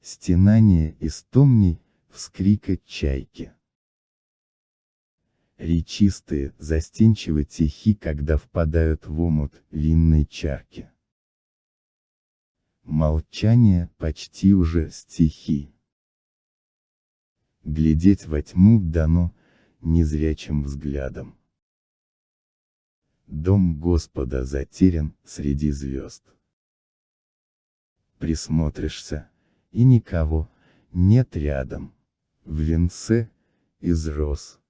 стенание истомней, вскрика чайки. Речистые, застенчиво тихи, когда впадают в омут винной чарки. Молчание почти уже стихи. Глядеть во тьму дано, незрячим взглядом. Дом Господа затерян среди звезд. Присмотришься, и никого нет рядом. В венце из роз